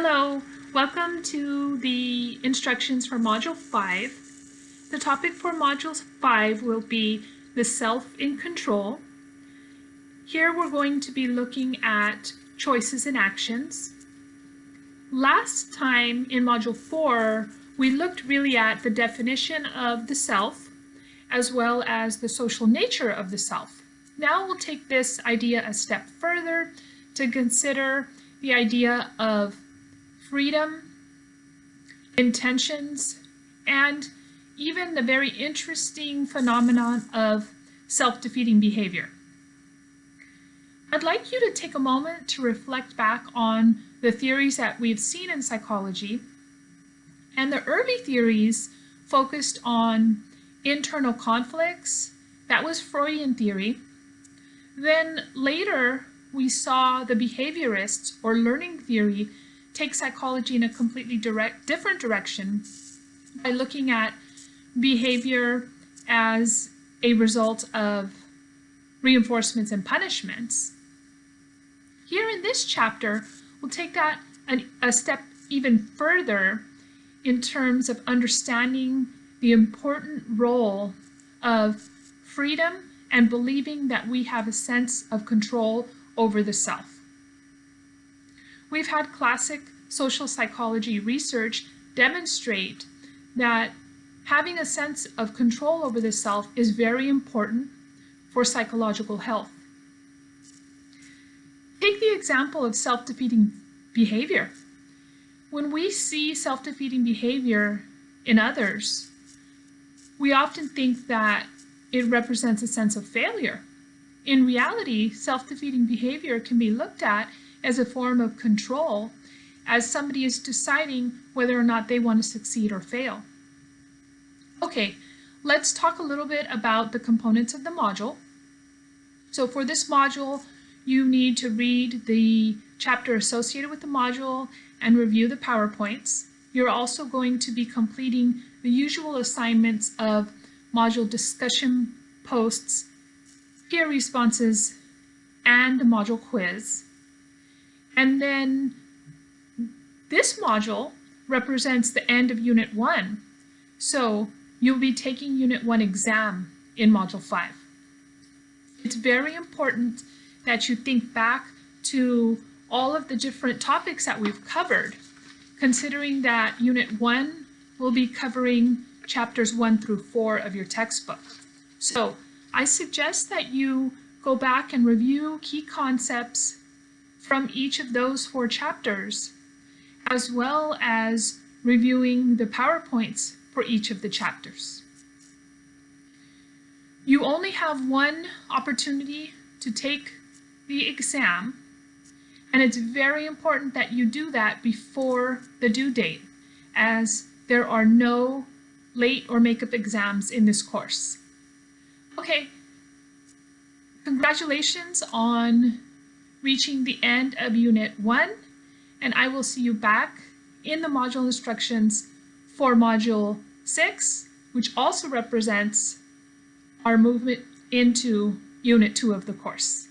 Hello, welcome to the instructions for Module 5. The topic for Module 5 will be the self in control. Here we're going to be looking at choices and actions. Last time in Module 4, we looked really at the definition of the self as well as the social nature of the self. Now we'll take this idea a step further to consider the idea of freedom, intentions, and even the very interesting phenomenon of self-defeating behavior. I'd like you to take a moment to reflect back on the theories that we've seen in psychology. And the early theories focused on internal conflicts. That was Freudian theory. Then later, we saw the behaviorists or learning theory take psychology in a completely direct, different direction by looking at behavior as a result of reinforcements and punishments. Here in this chapter, we'll take that an, a step even further in terms of understanding the important role of freedom and believing that we have a sense of control over the self. We've had classic social psychology research demonstrate that having a sense of control over the self is very important for psychological health. Take the example of self-defeating behavior. When we see self-defeating behavior in others, we often think that it represents a sense of failure. In reality, self-defeating behavior can be looked at as a form of control as somebody is deciding whether or not they want to succeed or fail. Okay, let's talk a little bit about the components of the module. So for this module, you need to read the chapter associated with the module and review the PowerPoints. You're also going to be completing the usual assignments of module discussion posts, peer responses, and the module quiz. And then this module represents the end of Unit 1. So you'll be taking Unit 1 exam in Module 5. It's very important that you think back to all of the different topics that we've covered, considering that Unit 1 will be covering chapters 1 through 4 of your textbook. So I suggest that you go back and review key concepts from each of those four chapters, as well as reviewing the PowerPoints for each of the chapters. You only have one opportunity to take the exam, and it's very important that you do that before the due date, as there are no late or makeup exams in this course. Okay, congratulations on reaching the end of Unit 1, and I will see you back in the module instructions for Module 6, which also represents our movement into Unit 2 of the course.